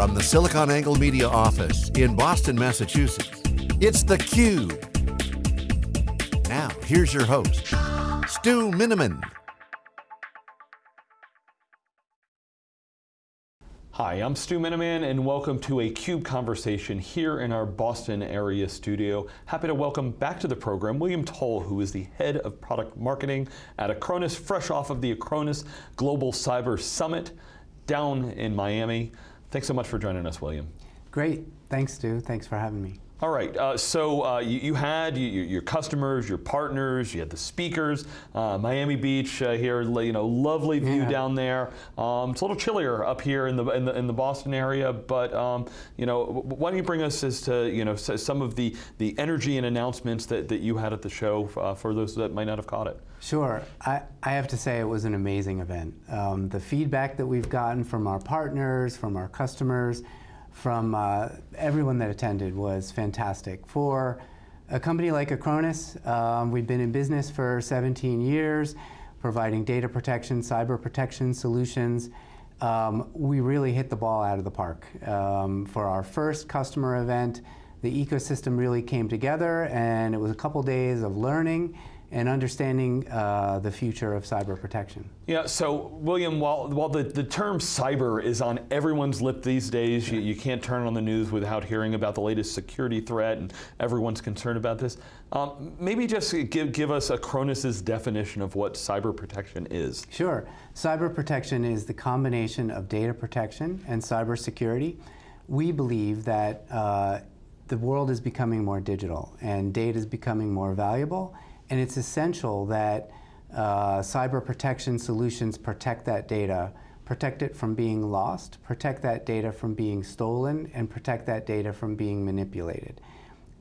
From the SiliconANGLE Media office in Boston, Massachusetts, it's theCUBE. Now, here's your host, Stu Miniman. Hi, I'm Stu Miniman and welcome to a CUBE conversation here in our Boston area studio. Happy to welcome back to the program William Toll, who is the head of product marketing at Acronis, fresh off of the Acronis Global Cyber Summit down in Miami. Thanks so much for joining us, William. Great, thanks Stu, thanks for having me. All right, uh, so uh, you, you, had you, your customers, your partners, you had the speakers, uh, Miami Beach uh, here, you know, lovely view yeah. down there. Um, it's a little chillier up here in the in the, in the Boston area, but um, you know, why don't you bring us as to you know some of the the energy and announcements that, that you had at the show uh, for those that might not have caught it. Sure, I, I have to say it was an amazing event. Um, the feedback that we've gotten from our partners, from our customers, from uh, everyone that attended was fantastic. For a company like Acronis, um, we've been in business for 17 years, providing data protection, cyber protection solutions. Um, we really hit the ball out of the park. Um, for our first customer event, the ecosystem really came together and it was a couple days of learning and understanding uh, the future of cyber protection. Yeah, so William, while, while the, the term cyber is on everyone's lip these days, you, you can't turn on the news without hearing about the latest security threat and everyone's concerned about this. Um, maybe just give, give us Acronis's definition of what cyber protection is. Sure, cyber protection is the combination of data protection and cyber security. We believe that uh, the world is becoming more digital and data is becoming more valuable and it's essential that uh, cyber protection solutions protect that data, protect it from being lost, protect that data from being stolen, and protect that data from being manipulated.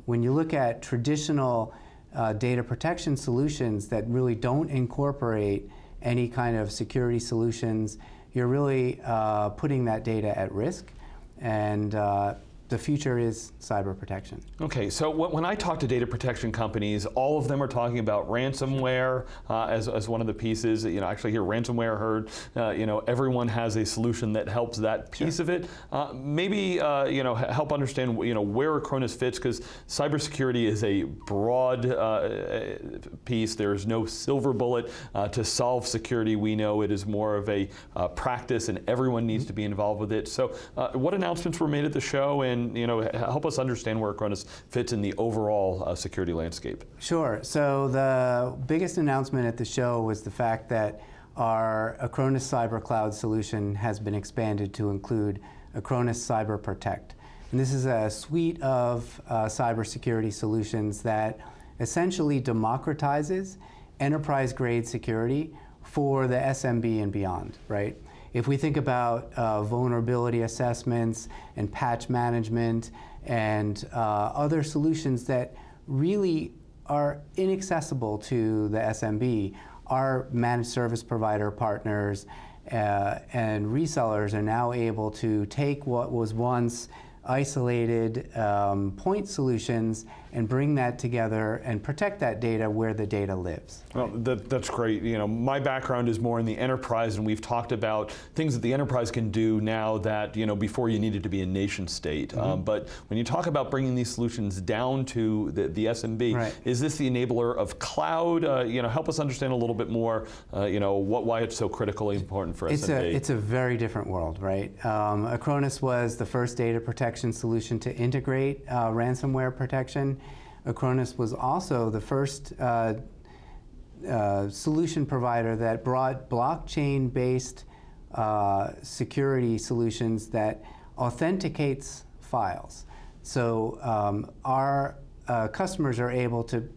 When you look at traditional uh, data protection solutions that really don't incorporate any kind of security solutions, you're really uh, putting that data at risk. And uh, the future is cyber protection. Okay, so when I talk to data protection companies, all of them are talking about ransomware uh, as, as one of the pieces. You know, actually here ransomware heard, uh, you know, everyone has a solution that helps that piece sure. of it. Uh, maybe, uh, you know, help understand, you know, where Acronis fits, because cybersecurity is a broad uh, piece. There is no silver bullet uh, to solve security. We know it is more of a practice and everyone needs mm -hmm. to be involved with it. So what announcements were made at the show and and you know, help us understand where Acronis fits in the overall uh, security landscape. Sure. So the biggest announcement at the show was the fact that our Acronis Cyber Cloud solution has been expanded to include Acronis Cyber Protect. And this is a suite of uh, cybersecurity solutions that essentially democratizes enterprise-grade security for the SMB and beyond, right? If we think about uh, vulnerability assessments and patch management and uh, other solutions that really are inaccessible to the SMB, our managed service provider partners uh, and resellers are now able to take what was once isolated um, point solutions and bring that together and protect that data where the data lives. Well, that, that's great. You know, my background is more in the enterprise and we've talked about things that the enterprise can do now that, you know, before you needed to be a nation state. Mm -hmm. um, but when you talk about bringing these solutions down to the, the SMB, right. is this the enabler of cloud? Uh, you know, help us understand a little bit more, uh, you know, what, why it's so critically important for it's SMB. A, it's a very different world, right? Um, Acronis was the first data protection solution to integrate uh, ransomware protection. Acronis was also the first uh, uh, solution provider that brought blockchain-based uh, security solutions that authenticates files. So um, our uh, customers are able to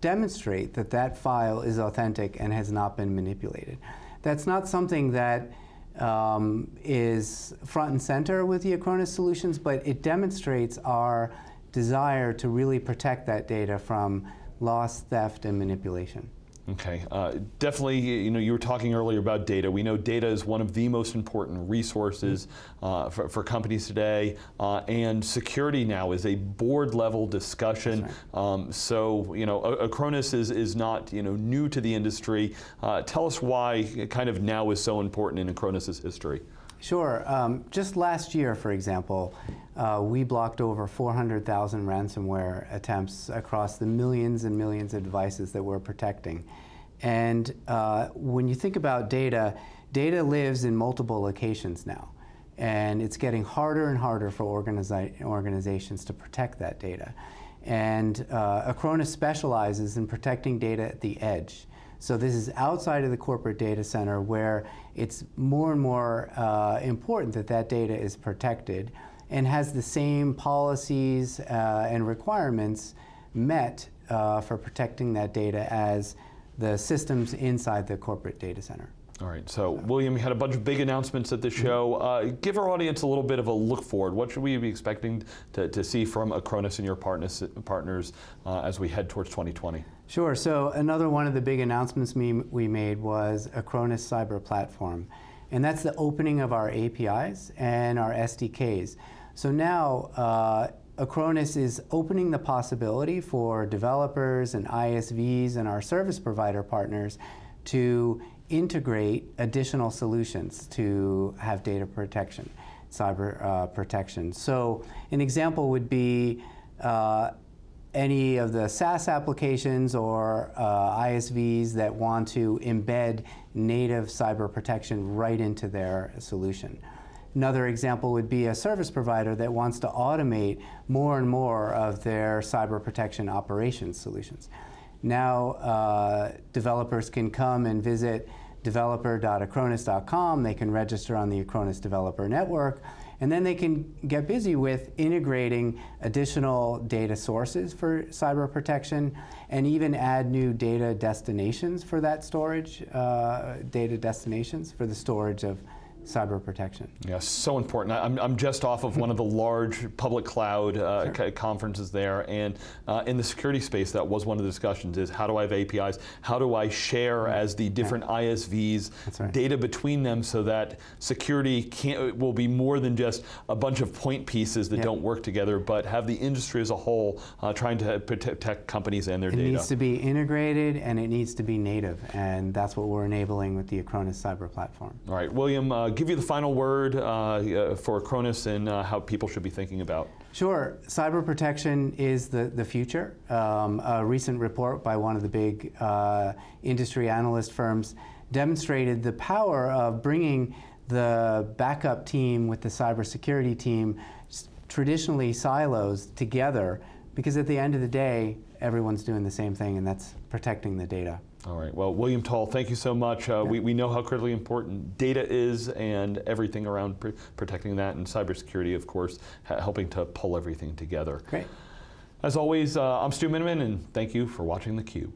demonstrate that that file is authentic and has not been manipulated. That's not something that um, is front and center with the Acronis solutions, but it demonstrates our desire to really protect that data from loss, theft, and manipulation. Okay, uh, definitely, you know, you were talking earlier about data. We know data is one of the most important resources uh, for, for, companies today, uh, and security now is a board level discussion. Right. Um, so, you know, Acronis is, is not, you know, new to the industry. Uh, tell us why kind of now is so important in Acronis's history. Sure. Um, just last year, for example, uh, we blocked over 400,000 ransomware attempts across the millions and millions of devices that we're protecting. And uh, when you think about data, data lives in multiple locations now. And it's getting harder and harder for organiza organizations to protect that data. And uh, specializes in protecting data at the edge. So this is outside of the corporate data center where it's more and more uh, important that that data is protected and has the same policies uh, and requirements met uh, for protecting that data as the systems inside the corporate data center. All right, so William, you had a bunch of big announcements at the Mm-hmm. show. Uh, give our audience a little bit of a look forward. What should we be expecting to, to see from Acronis and your partners, partners uh, as we head towards 2020? Sure. So another one of the big announcements we, we made was Acronis Cyber Platform. And that's the opening of our APIs and our SDKs. So now uh, Acronis is opening the possibility for developers and ISVs and our service provider partners to integrate additional solutions to have data protection, cyber uh, protection. So an example would be uh, any of the SaaS applications or uh, ISVs that want to embed native cyber protection right into their solution. Another example would be a service provider that wants to automate more and more of their cyber protection operations solutions. Now, uh, developers can come and visit developer.acronis.com. They can register on the Acronis Developer Network. And then they can get busy with integrating additional data sources for cyber protection and even add new data destinations for that storage, uh, data destinations for the storage of cyber protection. Yeah, so important. I'm, I'm just off of one of the large public cloud uh, sure. conferences there, and uh, in the security space, that was one of the discussions: is how do I have APIs? How do I share as the different yeah. ISVs right. data between them so that security can't will be more than just a bunch of point pieces that don't work together, but have the industry as a whole uh, trying to protect companies and their it data. It needs to be integrated and it needs to be native, and that's what we're enabling with the Acronis Cyber Platform. All right, William give you the final word uh, for Acronis and uh, how people should be thinking about? Sure. Cyber protection is the, the future. Um, a recent report by one of the big uh, industry analyst firms demonstrated the power of bringing the backup team with the cybersecurity team, traditionally silos, together, because at the end of the day, everyone's doing the same thing, and that's protecting the data. All right. Well, William Toll, thank you so much. Uh, yeah. we, we know how critically important data is and everything around pr protecting that and cybersecurity, of course, helping to pull everything together. Great. As always, uh, I'm Stu Miniman, and thank you for watching theCUBE.